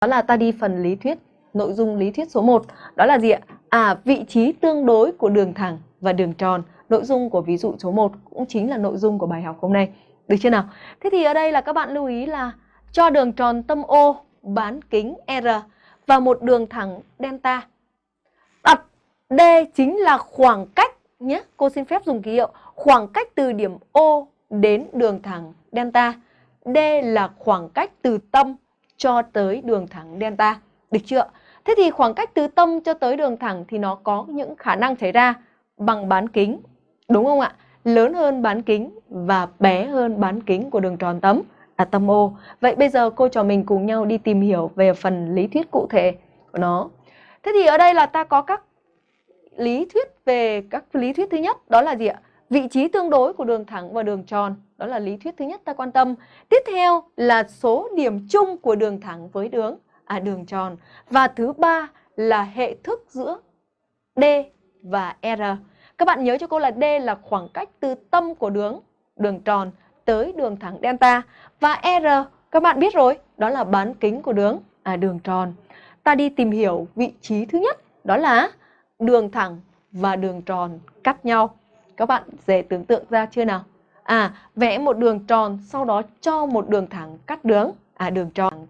Đó là ta đi phần lý thuyết, nội dung lý thuyết số 1. Đó là gì ạ? À, vị trí tương đối của đường thẳng và đường tròn. Nội dung của ví dụ số 1 cũng chính là nội dung của bài học hôm nay. Được chưa nào? Thế thì ở đây là các bạn lưu ý là cho đường tròn tâm O bán kính R và một đường thẳng delta. Đặt D chính là khoảng cách nhé. Cô xin phép dùng ký hiệu khoảng cách từ điểm O đến đường thẳng delta. D là khoảng cách từ tâm cho tới đường thẳng delta. Được chưa? Thế thì khoảng cách từ tâm cho tới đường thẳng thì nó có những khả năng xảy ra bằng bán kính. Đúng không ạ? Lớn hơn bán kính và bé hơn bán kính của đường tròn tấm, là tâm O. Vậy bây giờ cô trò mình cùng nhau đi tìm hiểu về phần lý thuyết cụ thể của nó. Thế thì ở đây là ta có các lý thuyết về các lý thuyết thứ nhất, đó là gì ạ? Vị trí tương đối của đường thẳng và đường tròn. Đó là lý thuyết thứ nhất ta quan tâm. Tiếp theo là số điểm chung của đường thẳng với đường à đường tròn. Và thứ ba là hệ thức giữa D và R. Các bạn nhớ cho cô là D là khoảng cách từ tâm của đường đường tròn tới đường thẳng delta và R các bạn biết rồi, đó là bán kính của đường à đường tròn. Ta đi tìm hiểu vị trí thứ nhất, đó là đường thẳng và đường tròn cắt nhau. Các bạn dễ tưởng tượng ra chưa nào? À, vẽ một đường tròn, sau đó cho một đường thẳng cắt đường, à đường tròn.